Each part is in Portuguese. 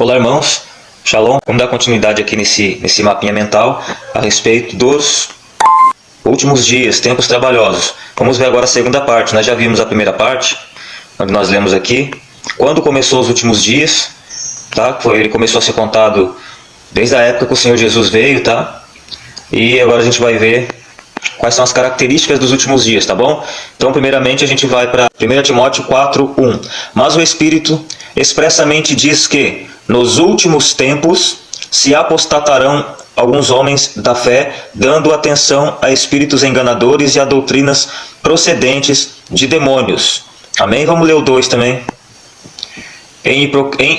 Olá, irmãos. Shalom. Vamos dar continuidade aqui nesse, nesse mapinha mental a respeito dos últimos dias, tempos trabalhosos. Vamos ver agora a segunda parte. Nós já vimos a primeira parte, onde nós lemos aqui. Quando começou os últimos dias, tá? Ele começou a ser contado desde a época que o Senhor Jesus veio, tá? E agora a gente vai ver quais são as características dos últimos dias, tá bom? Então, primeiramente, a gente vai para 1 Timóteo 4, 1. Mas o Espírito expressamente diz que, nos últimos tempos, se apostatarão alguns homens da fé, dando atenção a espíritos enganadores e a doutrinas procedentes de demônios. Amém? Vamos ler o 2 também. Em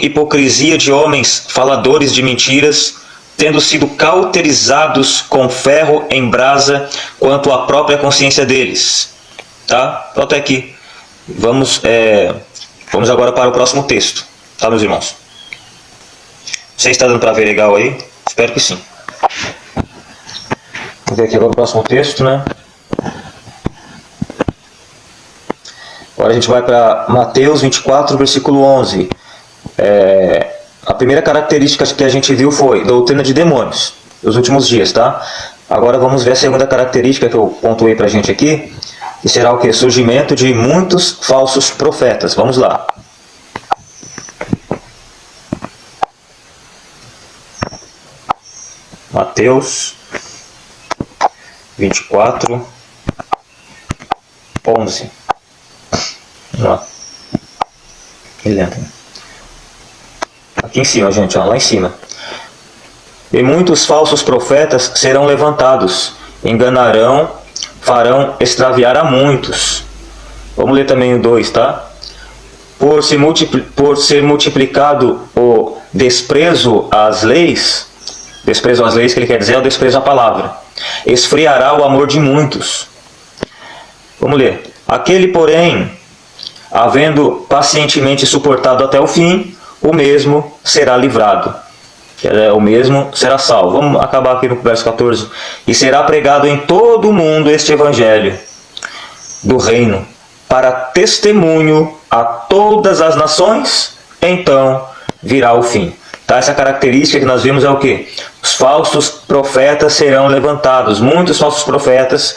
hipocrisia de homens faladores de mentiras, tendo sido cauterizados com ferro em brasa quanto à própria consciência deles. Tá? Então até aqui. Vamos, é, vamos agora para o próximo texto. Tá, meus irmãos? Você está dando para ver legal aí? Espero que sim. Vamos ver aqui agora o próximo texto, né? Agora a gente vai para Mateus 24, versículo 11. É, a primeira característica que a gente viu foi doutrina de demônios, nos últimos dias, tá? Agora vamos ver a segunda característica que eu pontuei para a gente aqui, que será o que? Surgimento de muitos falsos profetas. Vamos lá. Mateus 24, 11. Vamos lá. Ele entra. Aqui em cima, gente, ó, lá em cima. E muitos falsos profetas serão levantados, enganarão, farão extraviar a muitos. Vamos ler também o 2, tá? Por, se por ser multiplicado o desprezo às leis, desprezo às leis que ele quer dizer é o desprezo à palavra, esfriará o amor de muitos. Vamos ler. Aquele, porém, havendo pacientemente suportado até o fim, o mesmo será livrado. É, o mesmo será salvo. Vamos acabar aqui no verso 14. E será pregado em todo o mundo este evangelho do reino, para testemunho a todas as nações, então virá o fim. Tá? Essa característica que nós vimos é o que? Os falsos profetas serão levantados, muitos falsos profetas,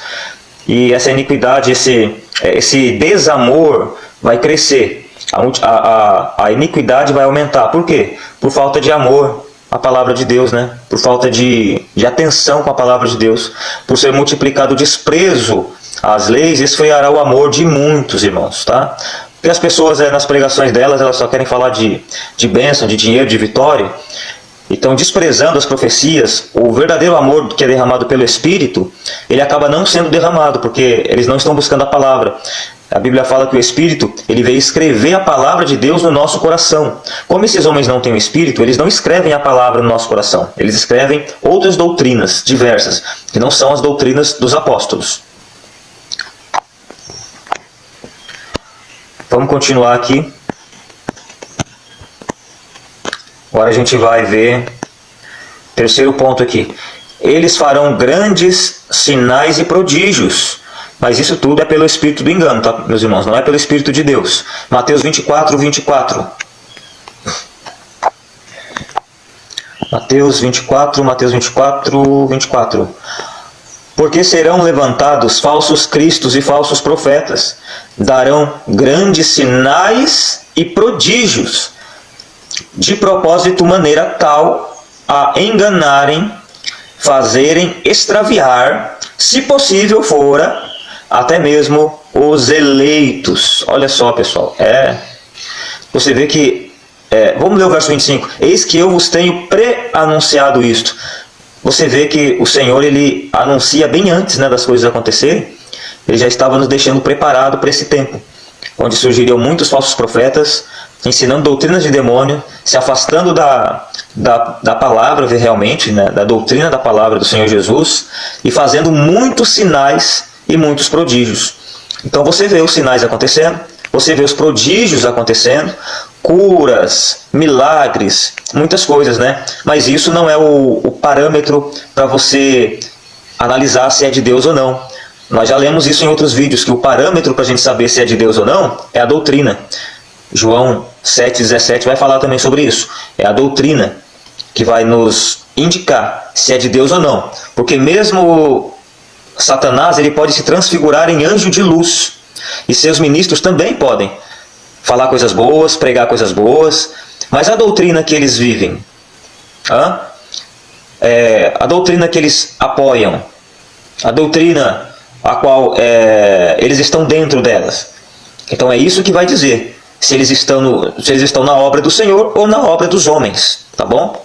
e essa iniquidade, esse, esse desamor vai crescer. A, a, a, iniquidade vai aumentar. Por quê? Por falta de amor à palavra de Deus, né? Por falta de, de atenção com a palavra de Deus. Por ser multiplicado o desprezo às leis, esfriará o amor de muitos irmãos, tá? Porque as pessoas, é, nas pregações delas, elas só querem falar de, de bênção, de dinheiro, de vitória. Então, desprezando as profecias, o verdadeiro amor que é derramado pelo Espírito, ele acaba não sendo derramado, porque eles não estão buscando a palavra. A Bíblia fala que o Espírito ele veio escrever a palavra de Deus no nosso coração. Como esses homens não têm o Espírito, eles não escrevem a palavra no nosso coração. Eles escrevem outras doutrinas diversas, que não são as doutrinas dos apóstolos. Vamos continuar aqui. Agora a gente vai ver terceiro ponto aqui. Eles farão grandes sinais e prodígios mas isso tudo é pelo espírito do engano, tá, meus irmãos? Não é pelo espírito de Deus. Mateus 24, 24. Mateus 24, Mateus 24, 24. Porque serão levantados falsos cristos e falsos profetas, darão grandes sinais e prodígios, de propósito maneira tal a enganarem, fazerem extraviar, se possível fora, até mesmo os eleitos. Olha só, pessoal, é você vê que, é, vamos ler o verso 25, eis que eu vos tenho pré-anunciado isto. Você vê que o Senhor ele anuncia bem antes né, das coisas acontecerem, ele já estava nos deixando preparado para esse tempo, onde surgiriam muitos falsos profetas, ensinando doutrinas de demônio, se afastando da, da, da palavra realmente, né, da doutrina da palavra do Senhor Jesus, e fazendo muitos sinais e muitos prodígios. Então você vê os sinais acontecendo, você vê os prodígios acontecendo, curas, milagres, muitas coisas, né? Mas isso não é o, o parâmetro para você analisar se é de Deus ou não. Nós já lemos isso em outros vídeos, que o parâmetro para a gente saber se é de Deus ou não é a doutrina. João 7,17 vai falar também sobre isso. É a doutrina que vai nos indicar se é de Deus ou não. Porque mesmo Satanás ele pode se transfigurar em anjo de luz. E seus ministros também podem falar coisas boas, pregar coisas boas. Mas a doutrina que eles vivem, é, a doutrina que eles apoiam, a doutrina a qual é, eles estão dentro delas. Então é isso que vai dizer se eles, estão no, se eles estão na obra do Senhor ou na obra dos homens, tá bom?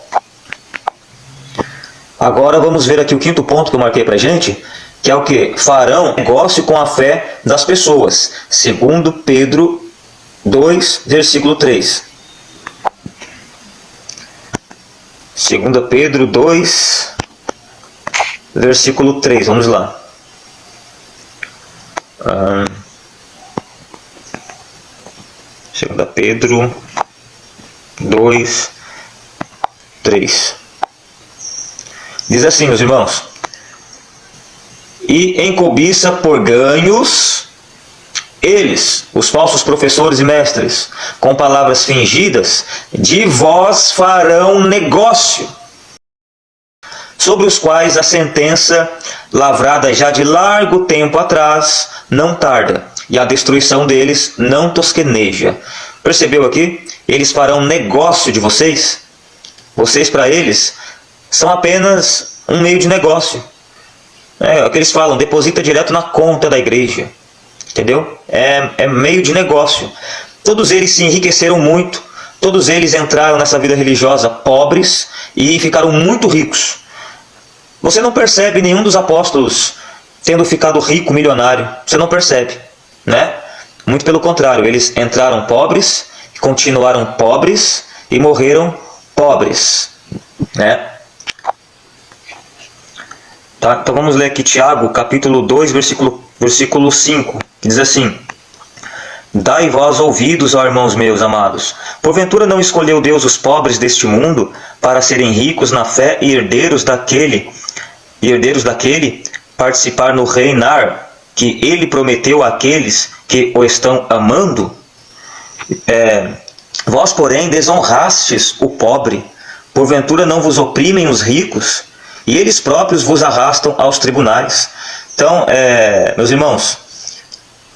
Agora vamos ver aqui o quinto ponto que eu marquei para gente, que é o que? Farão negócio com a fé das pessoas, segundo Pedro 2, versículo 3. Segunda Pedro 2, versículo 3, vamos lá. Ah, segunda Pedro 2, 3. Diz assim, meus irmãos. E em cobiça por ganhos, eles, os falsos professores e mestres, com palavras fingidas, de vós farão negócio, sobre os quais a sentença, lavrada já de largo tempo atrás, não tarda, e a destruição deles não tosqueneja. Percebeu aqui? Eles farão negócio de vocês. Vocês, para eles, são apenas um meio de negócio. É, é o que eles falam, deposita direto na conta da igreja. Entendeu? É, é meio de negócio. Todos eles se enriqueceram muito. Todos eles entraram nessa vida religiosa pobres e ficaram muito ricos. Você não percebe nenhum dos apóstolos tendo ficado rico, milionário. Você não percebe, né? Muito pelo contrário, eles entraram pobres, continuaram pobres e morreram pobres, né? Tá? Então vamos ler aqui Tiago, capítulo 2, versículo, versículo 5, que diz assim, Dai vós ouvidos, ó irmãos meus amados. Porventura não escolheu Deus os pobres deste mundo para serem ricos na fé e herdeiros daquele, e herdeiros daquele, participar no reinar que ele prometeu àqueles que o estão amando? É, vós, porém, desonrastes o pobre. Porventura não vos oprimem os ricos? E eles próprios vos arrastam aos tribunais. Então, é, meus irmãos,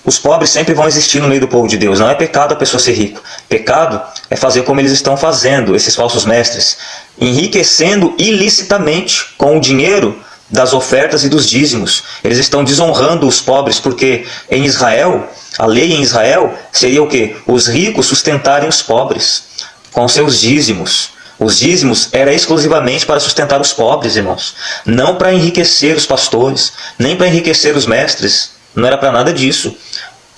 os pobres sempre vão existir no meio do povo de Deus. Não é pecado a pessoa ser rico. Pecado é fazer como eles estão fazendo, esses falsos mestres. Enriquecendo ilicitamente com o dinheiro das ofertas e dos dízimos. Eles estão desonrando os pobres porque em Israel, a lei em Israel seria o quê? Os ricos sustentarem os pobres com seus dízimos. Os dízimos era exclusivamente para sustentar os pobres, irmãos. Não para enriquecer os pastores, nem para enriquecer os mestres. Não era para nada disso.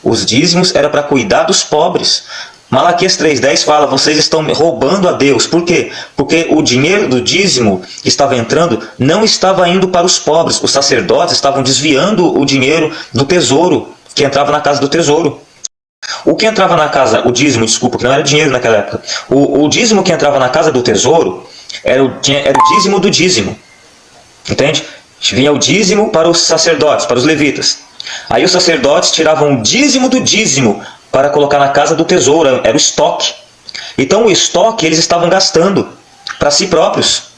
Os dízimos era para cuidar dos pobres. Malaquias 3,10 fala, vocês estão roubando a Deus. Por quê? Porque o dinheiro do dízimo que estava entrando não estava indo para os pobres. Os sacerdotes estavam desviando o dinheiro do tesouro, que entrava na casa do tesouro. O que entrava na casa, o dízimo, desculpa, que não era dinheiro naquela época, o, o dízimo que entrava na casa do tesouro era o, era o dízimo do dízimo. Entende? Vinha o dízimo para os sacerdotes, para os levitas. Aí os sacerdotes tiravam o dízimo do dízimo para colocar na casa do tesouro, era o estoque. Então o estoque eles estavam gastando para si próprios.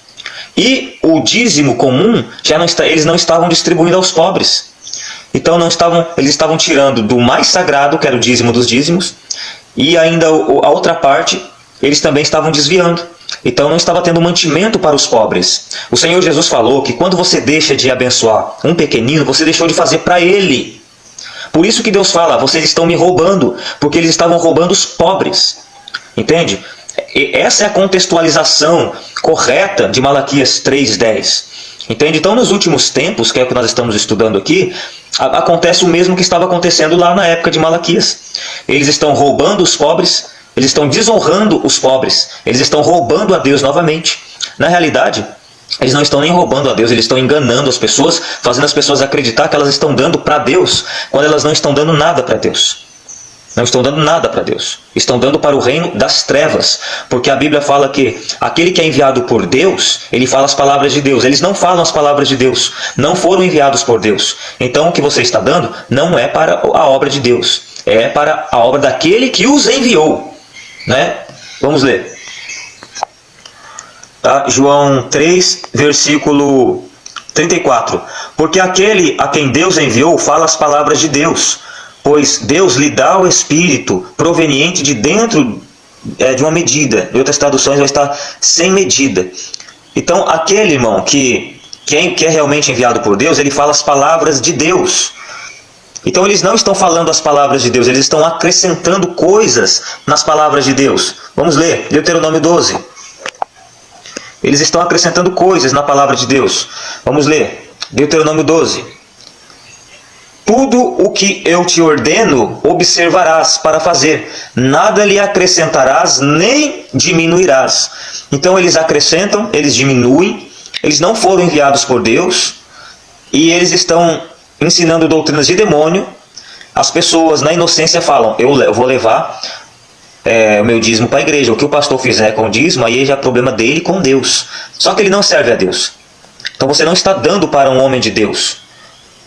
E o dízimo comum, já não está, eles não estavam distribuindo aos pobres. Então não estavam, eles estavam tirando do mais sagrado, que era o dízimo dos dízimos, e ainda a outra parte, eles também estavam desviando. Então não estava tendo mantimento para os pobres. O Senhor Jesus falou que quando você deixa de abençoar um pequenino, você deixou de fazer para ele. Por isso que Deus fala, vocês estão me roubando, porque eles estavam roubando os pobres. Entende? Essa é a contextualização correta de Malaquias 3.10. Entende? Então, nos últimos tempos, que é o que nós estamos estudando aqui, acontece o mesmo que estava acontecendo lá na época de Malaquias. Eles estão roubando os pobres, eles estão desonrando os pobres, eles estão roubando a Deus novamente. Na realidade, eles não estão nem roubando a Deus, eles estão enganando as pessoas, fazendo as pessoas acreditar que elas estão dando para Deus, quando elas não estão dando nada para Deus. Não estão dando nada para Deus. Estão dando para o reino das trevas. Porque a Bíblia fala que aquele que é enviado por Deus, ele fala as palavras de Deus. Eles não falam as palavras de Deus. Não foram enviados por Deus. Então o que você está dando não é para a obra de Deus. É para a obra daquele que os enviou. Né? Vamos ler. Tá? João 3, versículo 34. Porque aquele a quem Deus enviou fala as palavras de Deus, pois Deus lhe dá o Espírito proveniente de dentro é, de uma medida. Em outras traduções vai estar sem medida. Então, aquele irmão que, quem que é realmente enviado por Deus, ele fala as palavras de Deus. Então eles não estão falando as palavras de Deus, eles estão acrescentando coisas nas palavras de Deus. Vamos ler, Deuteronômio 12. Eles estão acrescentando coisas na palavra de Deus. Vamos ler, Deuteronômio 12. Tudo o que eu te ordeno observarás para fazer, nada lhe acrescentarás nem diminuirás. Então eles acrescentam, eles diminuem, eles não foram enviados por Deus e eles estão ensinando doutrinas de demônio. As pessoas na inocência falam, eu vou levar é, o meu dízimo para a igreja. O que o pastor fizer com o dízimo, aí já é problema dele com Deus. Só que ele não serve a Deus. Então você não está dando para um homem de Deus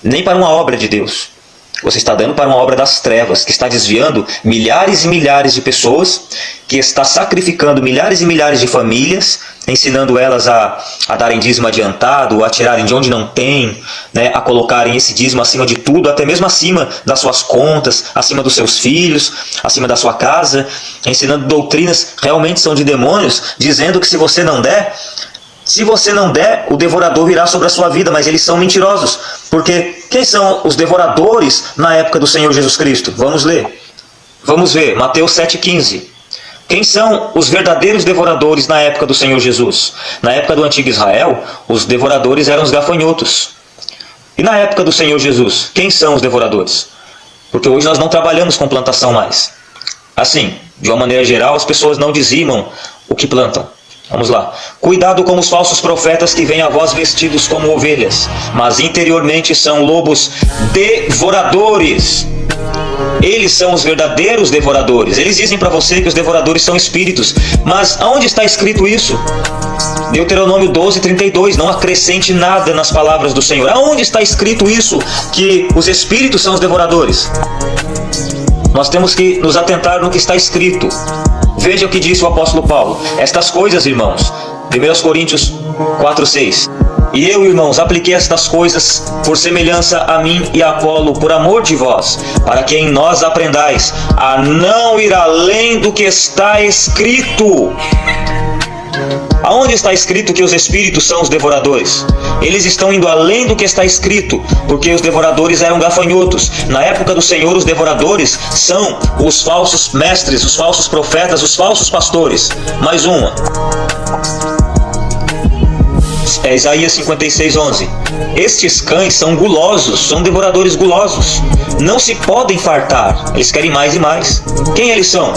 nem para uma obra de Deus. Você está dando para uma obra das trevas, que está desviando milhares e milhares de pessoas, que está sacrificando milhares e milhares de famílias, ensinando elas a, a darem dízimo adiantado, a tirarem de onde não tem, né, a colocarem esse dízimo acima de tudo, até mesmo acima das suas contas, acima dos seus filhos, acima da sua casa, ensinando doutrinas realmente são de demônios, dizendo que se você não der, se você não der, o devorador virá sobre a sua vida, mas eles são mentirosos. Porque quem são os devoradores na época do Senhor Jesus Cristo? Vamos ler. Vamos ver, Mateus 7,15. Quem são os verdadeiros devoradores na época do Senhor Jesus? Na época do antigo Israel, os devoradores eram os gafanhotos. E na época do Senhor Jesus, quem são os devoradores? Porque hoje nós não trabalhamos com plantação mais. Assim, de uma maneira geral, as pessoas não dizimam o que plantam. Vamos lá. Cuidado com os falsos profetas que vêm a vós vestidos como ovelhas, mas interiormente são lobos devoradores. Eles são os verdadeiros devoradores. Eles dizem para você que os devoradores são espíritos. Mas aonde está escrito isso? Deuteronômio 12, 32. Não acrescente nada nas palavras do Senhor. Aonde está escrito isso? Que os espíritos são os devoradores? Nós temos que nos atentar no que está escrito. Veja o que disse o apóstolo Paulo. Estas coisas, irmãos, 1 Coríntios 4, 6. E eu, irmãos, apliquei estas coisas por semelhança a mim e a Apolo, por amor de vós, para que em nós aprendais a não ir além do que está escrito. Aonde está escrito que os espíritos são os devoradores? Eles estão indo além do que está escrito, porque os devoradores eram gafanhotos. Na época do Senhor, os devoradores são os falsos mestres, os falsos profetas, os falsos pastores. Mais uma. É Isaías 56, 11. Estes cães são gulosos, são devoradores gulosos. Não se podem fartar, eles querem mais e mais. Quem eles são?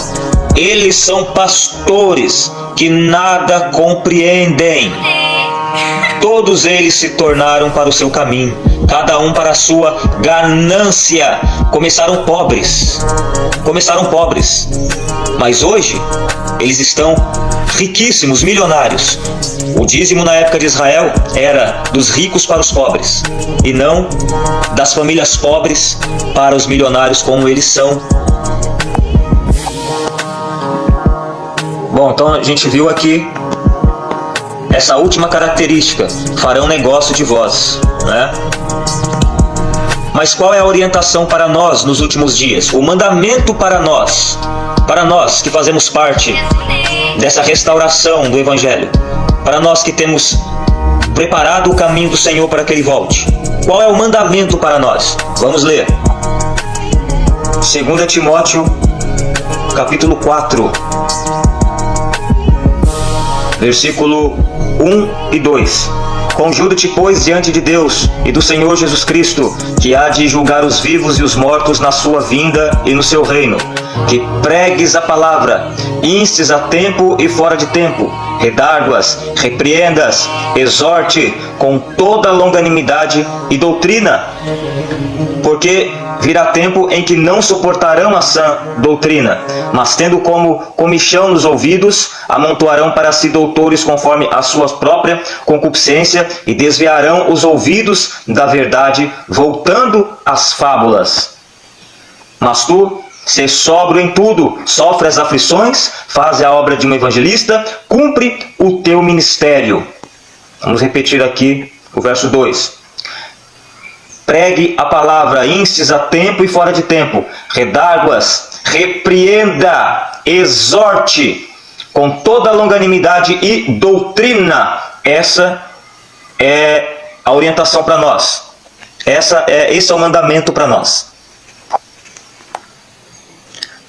Eles são pastores que nada compreendem. Todos eles se tornaram para o seu caminho, cada um para a sua ganância. Começaram pobres, começaram pobres, mas hoje eles estão riquíssimos, milionários. O dízimo na época de Israel era dos ricos para os pobres, e não das famílias pobres para os milionários como eles são Bom, então a gente viu aqui essa última característica, farão negócio de vós, né? Mas qual é a orientação para nós nos últimos dias? O mandamento para nós, para nós que fazemos parte dessa restauração do Evangelho, para nós que temos preparado o caminho do Senhor para que Ele volte. Qual é o mandamento para nós? Vamos ler. 2 Timóteo, capítulo 4, versículo 1 e 2. Conjuro-te, pois, diante de Deus e do Senhor Jesus Cristo, que há de julgar os vivos e os mortos na sua vinda e no seu reino, que pregues a palavra, instes a tempo e fora de tempo, redarguas, repreendas, exorte com toda longanimidade e doutrina, porque virá tempo em que não suportarão a sã doutrina, mas tendo como comichão nos ouvidos, amontoarão para si doutores conforme a sua própria concupiscência e desviarão os ouvidos da verdade, voltando às fábulas. Mas tu ser sóbrio em tudo, sofre as aflições, faz a obra de um evangelista, cumpre o teu ministério. Vamos repetir aqui o verso 2. Pregue a palavra, instes a tempo e fora de tempo, redáguas, repreenda, exorte, com toda longanimidade e doutrina. Essa é a orientação para nós. Essa é, esse é o mandamento para nós.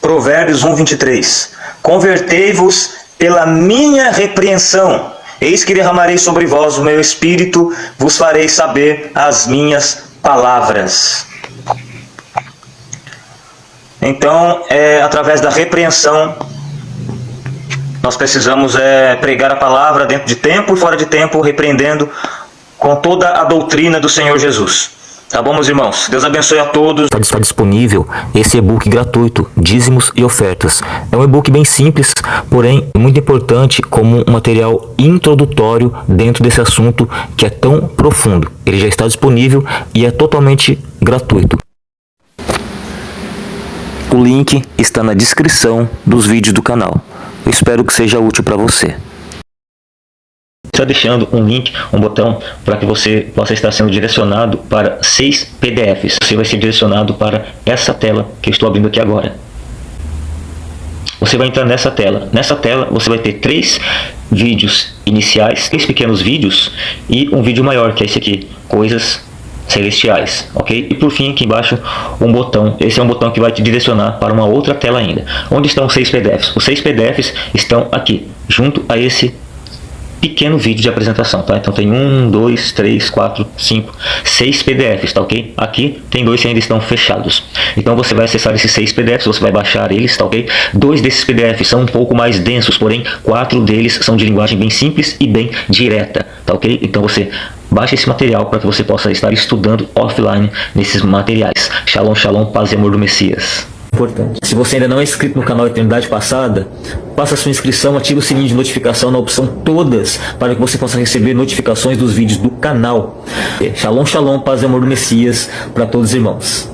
Provérbios 1, 23. Convertei-vos pela minha repreensão. Eis que derramarei sobre vós o meu espírito, vos farei saber as minhas palavras. Então, é através da repreensão, nós precisamos é, pregar a palavra dentro de tempo e fora de tempo, repreendendo com toda a doutrina do Senhor Jesus. Tá bom, meus irmãos? Deus abençoe a todos. Está disponível esse e-book gratuito, Dízimos e Ofertas. É um e-book bem simples, porém muito importante como um material introdutório dentro desse assunto que é tão profundo. Ele já está disponível e é totalmente gratuito. O link está na descrição dos vídeos do canal. Espero que seja útil para você está deixando um link, um botão para que você possa estar sendo direcionado para seis PDFs. Você vai ser direcionado para essa tela que eu estou abrindo aqui agora. Você vai entrar nessa tela. Nessa tela você vai ter três vídeos iniciais, três pequenos vídeos e um vídeo maior, que é esse aqui, coisas celestiais, ok? E por fim, aqui embaixo, um botão. Esse é um botão que vai te direcionar para uma outra tela ainda. Onde estão os seis PDFs? Os seis PDFs estão aqui, junto a esse pequeno vídeo de apresentação, tá? Então tem um, dois, três, quatro, cinco, seis PDFs, tá ok? Aqui tem dois que ainda estão fechados. Então você vai acessar esses seis PDFs, você vai baixar eles, tá ok? Dois desses PDFs são um pouco mais densos, porém quatro deles são de linguagem bem simples e bem direta, tá ok? Então você baixe esse material para que você possa estar estudando offline nesses materiais. Shalom, shalom, paz e amor do Messias importante. Se você ainda não é inscrito no canal Eternidade Passada, faça sua inscrição, ative o sininho de notificação na opção todas, para que você possa receber notificações dos vídeos do canal. Shalom, shalom, paz e amor do Messias para todos os irmãos.